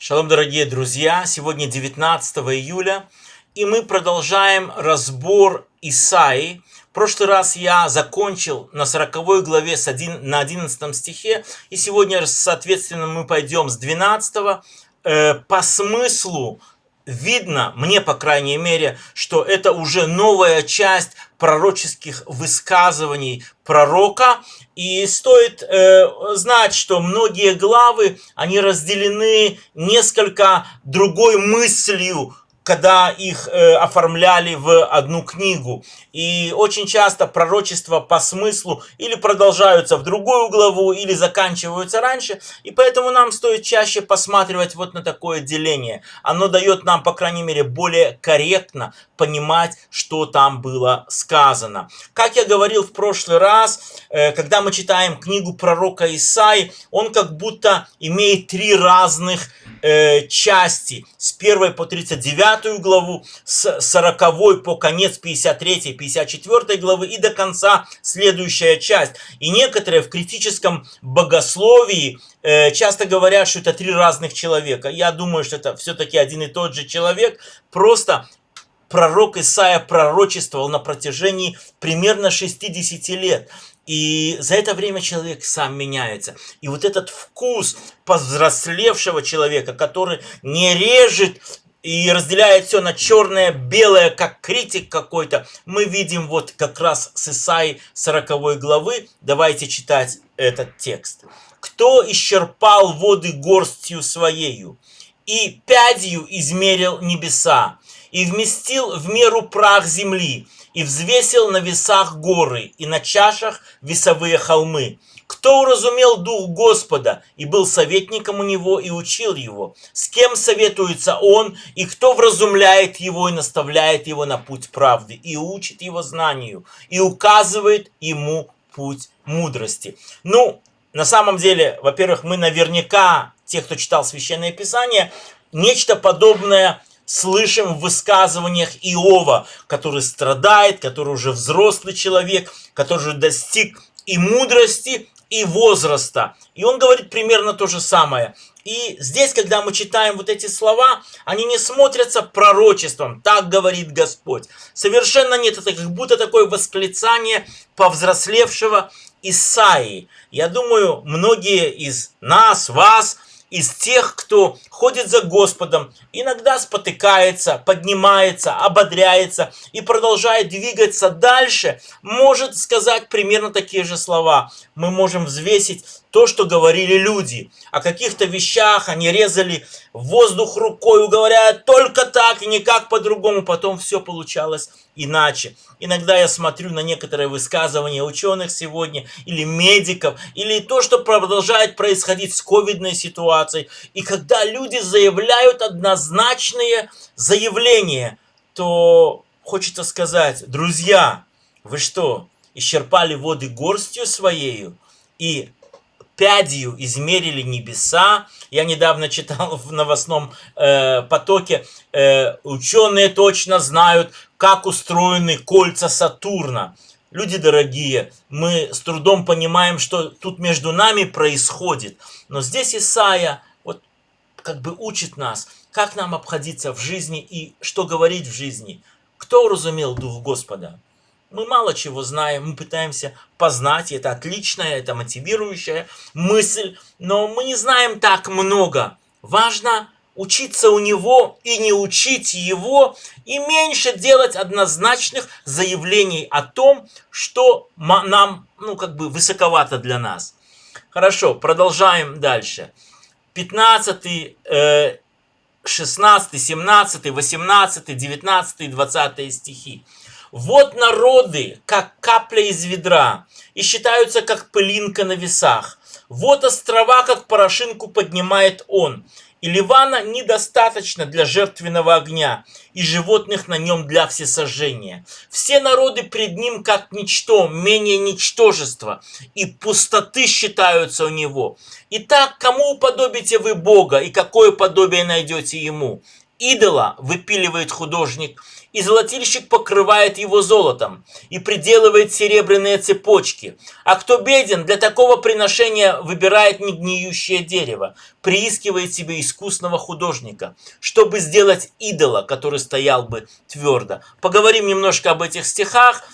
Шалом, дорогие друзья! Сегодня 19 июля, и мы продолжаем разбор Исаи. В прошлый раз я закончил на 40 главе с 1, на 11 стихе, и сегодня, соответственно, мы пойдем с 12 э, по смыслу видно, мне по крайней мере, что это уже новая часть пророческих высказываний пророка. И стоит э, знать, что многие главы, они разделены несколько другой мыслью, когда их э, оформляли в одну книгу. И очень часто пророчества по смыслу или продолжаются в другую главу, или заканчиваются раньше. И поэтому нам стоит чаще посматривать вот на такое деление. Оно дает нам, по крайней мере, более корректно понимать, что там было сказано. Как я говорил в прошлый раз, э, когда мы читаем книгу пророка Исаи, он как будто имеет три разных э, части. С 1 по 39 главу, с 40 по конец 53-54 главы и до конца следующая часть. И некоторые в критическом богословии э, часто говорят, что это три разных человека. Я думаю, что это все-таки один и тот же человек, просто пророк Исаия пророчествовал на протяжении примерно 60 лет. И за это время человек сам меняется. И вот этот вкус повзрослевшего человека, который не режет и разделяет все на черное, белое, как критик какой-то, мы видим вот как раз с Исаи 40 главы. Давайте читать этот текст. «Кто исчерпал воды горстью своею, и пядью измерил небеса, и вместил в меру прах земли, и взвесил на весах горы, и на чашах весовые холмы. Кто уразумел дух Господа, и был советником у него, и учил его? С кем советуется он, и кто вразумляет его, и наставляет его на путь правды, и учит его знанию, и указывает ему путь мудрости? Ну, на самом деле, во-первых, мы наверняка, те, кто читал Священное Писание, нечто подобное слышим в высказываниях Иова, который страдает, который уже взрослый человек, который уже достиг и мудрости, и возраста. И он говорит примерно то же самое. И здесь, когда мы читаем вот эти слова, они не смотрятся пророчеством, так говорит Господь. Совершенно нет, это как будто такое восклицание повзрослевшего Исаии. Я думаю, многие из нас, вас – из тех, кто ходит за Господом, иногда спотыкается, поднимается, ободряется и продолжает двигаться дальше, может сказать примерно такие же слова. Мы можем взвесить то, что говорили люди. О каких-то вещах они резали воздух рукой, говоря только так и никак по-другому. Потом все получалось иначе. Иногда я смотрю на некоторые высказывания ученых сегодня, или медиков, или то, что продолжает происходить с ковидной ситуацией. И когда люди заявляют однозначные заявления, то хочется сказать, друзья, вы что, исчерпали воды горстью своею? И пядью измерили небеса. Я недавно читал в новостном э, потоке, э, ученые точно знают, как устроены кольца Сатурна. Люди дорогие, мы с трудом понимаем, что тут между нами происходит. Но здесь Исаия вот как бы учит нас, как нам обходиться в жизни и что говорить в жизни. Кто уразумел Дух Господа? Мы мало чего знаем, мы пытаемся познать, это отличная, это мотивирующая мысль, но мы не знаем так много. Важно учиться у него и не учить его, и меньше делать однозначных заявлений о том, что нам, ну, как бы высоковато для нас. Хорошо, продолжаем дальше. 15, 16, 17, 18, 19, 20 стихи. Вот народы, как капля из ведра, и считаются, как пылинка на весах. Вот острова, как порошинку поднимает он. И Ливана недостаточно для жертвенного огня, и животных на нем для всесожжения. Все народы пред ним как ничто, менее ничтожества, и пустоты считаются у него. Итак, кому уподобите вы Бога, и какое подобие найдете ему? Идола выпиливает художник, и золотильщик покрывает его золотом и приделывает серебряные цепочки. А кто беден, для такого приношения выбирает негниющее дерево, приискивает себе искусного художника, чтобы сделать идола, который стоял бы твердо. Поговорим немножко об этих стихах.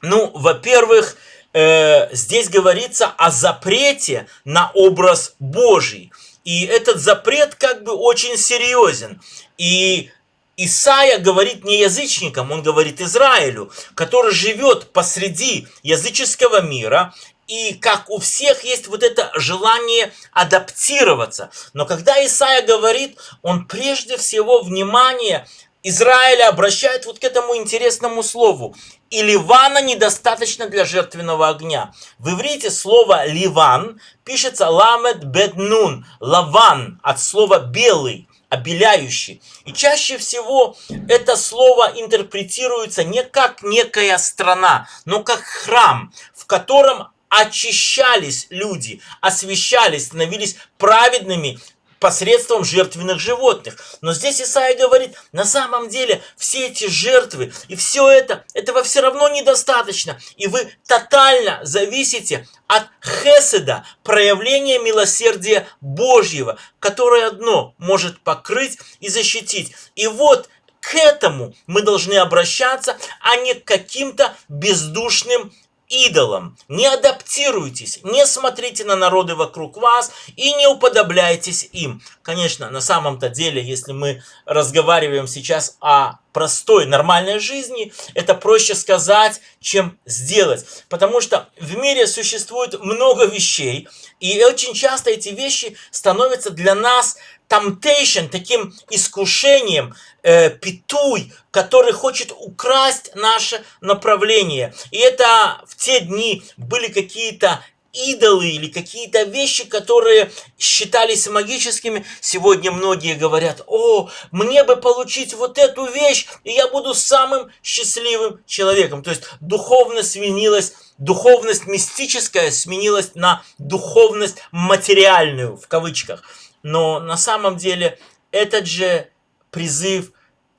Ну, во-первых, э, здесь говорится о запрете на образ Божий. И этот запрет как бы очень серьезен. И Исаия говорит не язычникам, он говорит Израилю, который живет посреди языческого мира, и как у всех есть вот это желание адаптироваться. Но когда Исаия говорит, он прежде всего внимание Израиля обращает вот к этому интересному слову. И ливана недостаточно для жертвенного огня. В иврите слово ливан пишется ламед беднун, лаван, от слова белый обеляющий. И чаще всего это слово интерпретируется не как некая страна, но как храм, в котором очищались люди, освещались, становились праведными посредством жертвенных животных. Но здесь Исаия говорит, на самом деле все эти жертвы и все это, этого все равно недостаточно. И вы тотально зависите от хеседа, проявления милосердия Божьего, которое одно может покрыть и защитить. И вот к этому мы должны обращаться, а не к каким-то бездушным идолам. Не адаптируйтесь, не смотрите на народы вокруг вас и не уподобляйтесь им. Конечно, на самом-то деле, если мы разговариваем сейчас о простой, нормальной жизни, это проще сказать, чем сделать. Потому что в мире существует много вещей, и очень часто эти вещи становятся для нас temptation, таким искушением, э, петуй, который хочет украсть наше направление. И это в те дни были какие-то идолы или какие-то вещи, которые считались магическими. Сегодня многие говорят, о, мне бы получить вот эту вещь, и я буду самым счастливым человеком. То есть духовность сменилась, духовность мистическая сменилась на духовность материальную, в кавычках. Но на самом деле этот же призыв,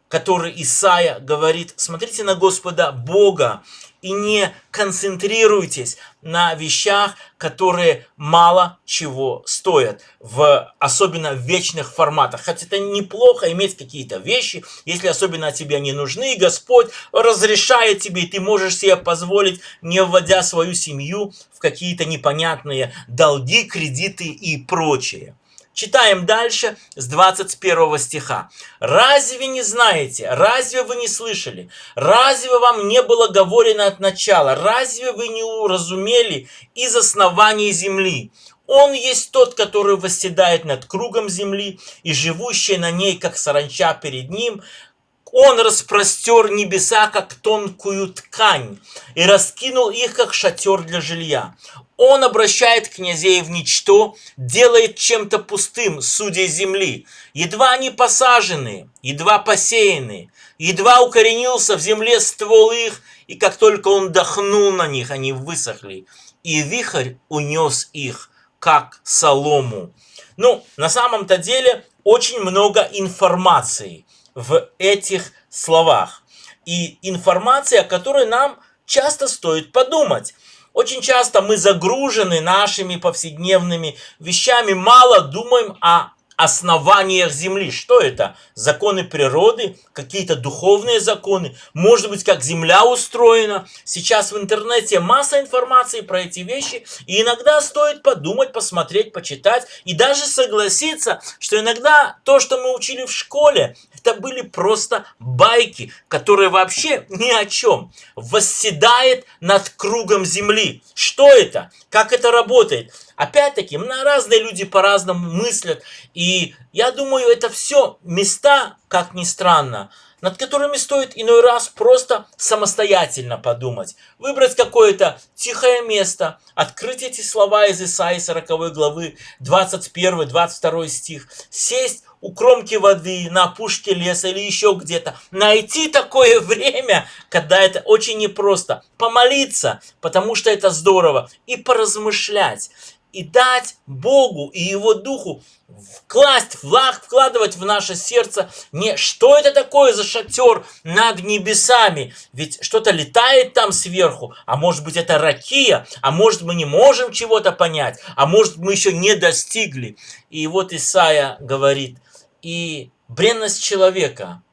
который Исаия говорит, смотрите на Господа Бога и не концентрируйтесь на вещах, которые мало чего стоят, в, особенно в вечных форматах. Хотя это неплохо иметь какие-то вещи, если особенно тебе они нужны, Господь разрешает тебе, и ты можешь себе позволить, не вводя свою семью в какие-то непонятные долги, кредиты и прочее. Читаем дальше с 21 стиха. «Разве не знаете, разве вы не слышали, разве вам не было говорено от начала, разве вы не уразумели из основания земли? Он есть тот, который восседает над кругом земли, и живущий на ней, как саранча перед ним, он распростер небеса, как тонкую ткань, и раскинул их, как шатер для жилья. Он обращает князей в ничто, делает чем-то пустым судей земли. Едва они посажены, едва посеяны, едва укоренился в земле ствол их, и как только он дохнул на них, они высохли. И вихрь унес их, как солому. Ну, на самом-то деле, очень много информации в этих словах. И информация, о которой нам часто стоит подумать. Очень часто мы загружены нашими повседневными вещами, мало думаем о основаниях Земли. Что это? Законы природы, какие-то духовные законы, может быть, как Земля устроена. Сейчас в интернете масса информации про эти вещи, и иногда стоит подумать, посмотреть, почитать, и даже согласиться, что иногда то, что мы учили в школе, это были просто байки, которые вообще ни о чем. Восседает над кругом Земли. Что это? Как это работает? Опять-таки, разные люди по-разному мыслят. И я думаю, это все места, как ни странно, над которыми стоит иной раз просто самостоятельно подумать. Выбрать какое-то тихое место, открыть эти слова из Исаии 40 главы, 21-22 стих, сесть у кромки воды, на опушке леса или еще где-то. Найти такое время, когда это очень непросто. Помолиться, потому что это здорово. И поразмышлять. И дать Богу и Его Духу вкласть, влаг, вкладывать в наше сердце не что это такое за шатер над небесами, ведь что-то летает там сверху, а может быть это ракия, а может мы не можем чего-то понять, а может мы еще не достигли. И вот Исаия говорит, и бренность человека,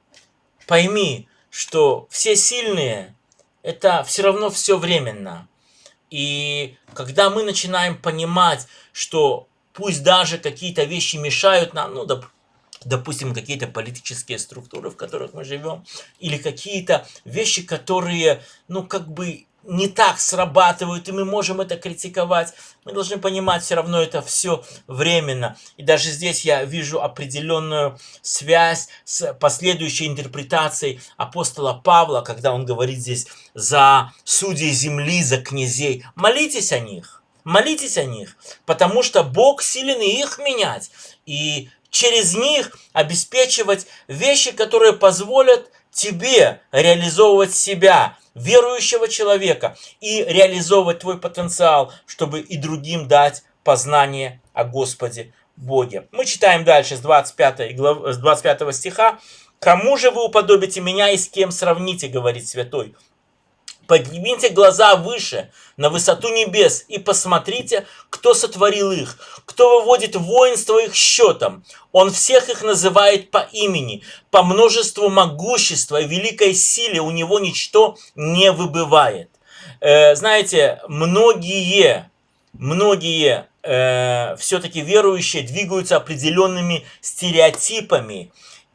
пойми, что все сильные, это все равно все временно. И когда мы начинаем понимать, что пусть даже какие-то вещи мешают нам, ну, доп, допустим, какие-то политические структуры, в которых мы живем, или какие-то вещи, которые, ну, как бы не так срабатывают, и мы можем это критиковать. Мы должны понимать, все равно это все временно. И даже здесь я вижу определенную связь с последующей интерпретацией апостола Павла, когда он говорит здесь за судей земли, за князей. Молитесь о них, молитесь о них, потому что Бог силен их менять. И через них обеспечивать вещи, которые позволят тебе реализовывать себя, верующего человека, и реализовывать твой потенциал, чтобы и другим дать познание о Господе Боге. Мы читаем дальше с 25, глав, с 25 стиха. «Кому же вы уподобите меня и с кем сравните, говорит святой? Поднимите глаза выше, на высоту небес, и посмотрите, кто сотворил их, кто выводит воинство их счетом. Он всех их называет по имени, по множеству могущества и великой силе у него ничто не выбывает. Э, знаете, многие, многие э, все-таки верующие двигаются определенными стереотипами,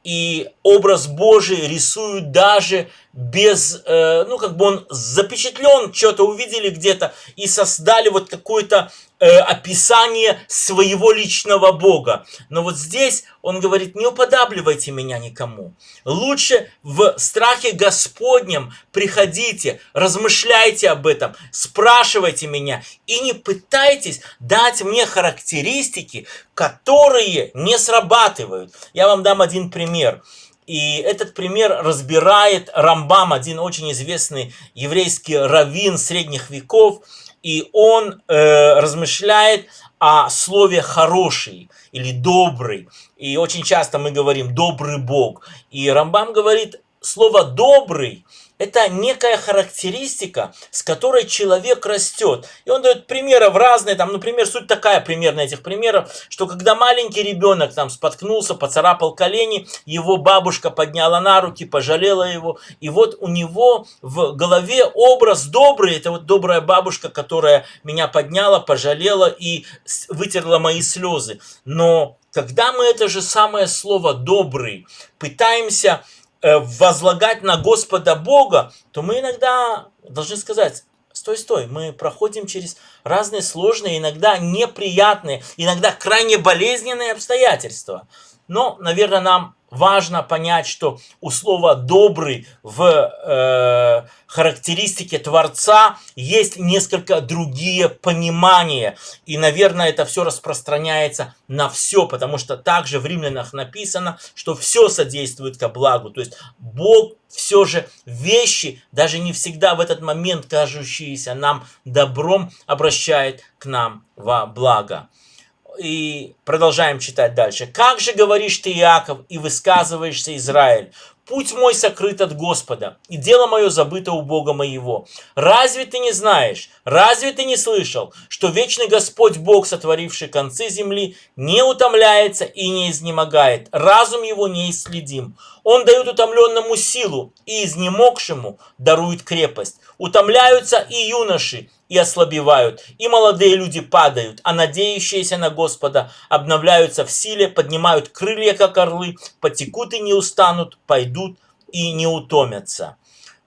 и образ Божий рисуют даже без, э, ну, как бы он запечатлен, что-то увидели где-то и создали вот какое-то э, описание своего личного Бога. Но вот здесь он говорит, не уподабливайте меня никому. Лучше в страхе Господнем приходите, размышляйте об этом, спрашивайте меня и не пытайтесь дать мне характеристики, которые не срабатывают. Я вам дам один пример. И этот пример разбирает Рамбам, один очень известный еврейский раввин средних веков, и он э, размышляет о слове «хороший» или «добрый». И очень часто мы говорим «добрый Бог». И Рамбам говорит, слово «добрый» это некая характеристика, с которой человек растет. И он дает примеры в разные, там, например, суть такая примерно этих примеров, что когда маленький ребенок там споткнулся, поцарапал колени, его бабушка подняла на руки, пожалела его, и вот у него в голове образ добрый, это вот добрая бабушка, которая меня подняла, пожалела и вытерла мои слезы. Но когда мы это же самое слово «добрый» пытаемся возлагать на Господа Бога, то мы иногда должны сказать, стой, стой, мы проходим через разные сложные, иногда неприятные, иногда крайне болезненные обстоятельства. Но, наверное, нам важно понять, что у слова «добрый» в э, характеристике Творца есть несколько другие понимания. И, наверное, это все распространяется на все, потому что также в Римлянах написано, что все содействует ко благу. То есть Бог все же вещи, даже не всегда в этот момент кажущиеся нам добром, обращает к нам во благо и продолжаем читать дальше. «Как же говоришь ты, Иаков, и высказываешься, Израиль? Путь мой сокрыт от Господа, и дело мое забыто у Бога моего. Разве ты не знаешь, разве ты не слышал, что вечный Господь Бог, сотворивший концы земли, не утомляется и не изнемогает, разум его не исследим. Он дает утомленному силу, и изнемогшему дарует крепость. Утомляются и юноши, и ослабевают, и молодые люди падают, а надеющиеся на Господа обновляются в силе, поднимают крылья, как орлы, потекут и не устанут, пойдут и не утомятся.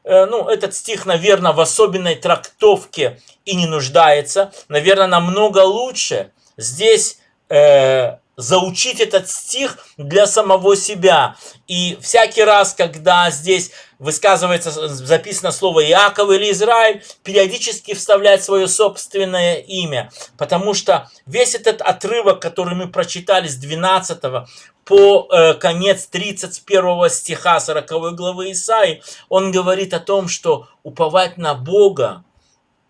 Э, ну, этот стих, наверное, в особенной трактовке и не нуждается. Наверное, намного лучше здесь э, заучить этот стих для самого себя. И всякий раз, когда здесь высказывается, записано слово Иаков или Израиль, периодически вставлять свое собственное имя. Потому что весь этот отрывок, который мы прочитали с 12 по э, конец 31 стиха 40 главы Исаи, он говорит о том, что уповать на Бога,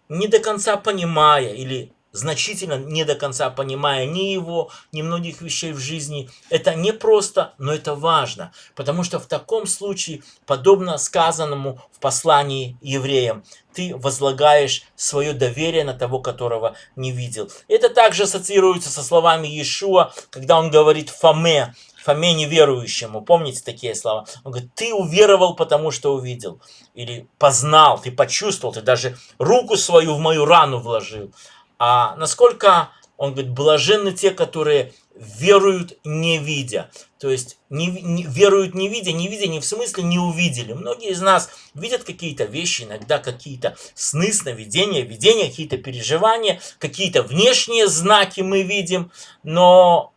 не до конца понимая или значительно не до конца понимая ни его, ни многих вещей в жизни. Это не просто, но это важно, потому что в таком случае, подобно сказанному в послании евреям, ты возлагаешь свое доверие на того, которого не видел. Это также ассоциируется со словами Иешуа, когда он говорит Фоме, Фоме неверующему. Помните такие слова? Он говорит, ты уверовал, потому что увидел. Или познал, ты почувствовал, ты даже руку свою в мою рану вложил. А насколько, он говорит, блаженны те, которые веруют не видя. То есть не, не, веруют не видя, не видя не в смысле не увидели. Многие из нас видят какие-то вещи, иногда какие-то сны, сновидения, видения, какие-то переживания, какие-то внешние знаки мы видим. Но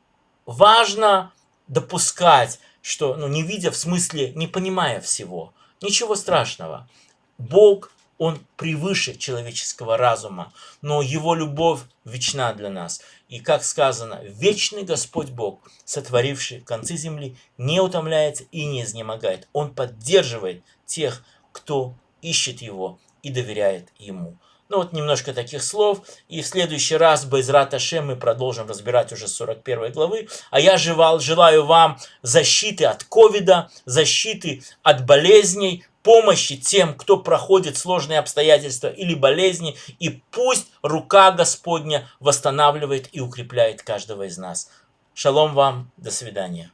важно допускать, что, ну, не видя в смысле не понимая всего. Ничего страшного. Бог он превыше человеческого разума, но его любовь вечна для нас. И как сказано, вечный Господь Бог, сотворивший концы земли, не утомляется и не изнемогает. Он поддерживает тех, кто ищет его и доверяет ему. Ну вот немножко таких слов. И в следующий раз, Байзрат Ашем, мы продолжим разбирать уже 41 главы. А я желал, желаю вам защиты от ковида, защиты от болезней, помощи тем, кто проходит сложные обстоятельства или болезни, и пусть рука Господня восстанавливает и укрепляет каждого из нас. Шалом вам, до свидания.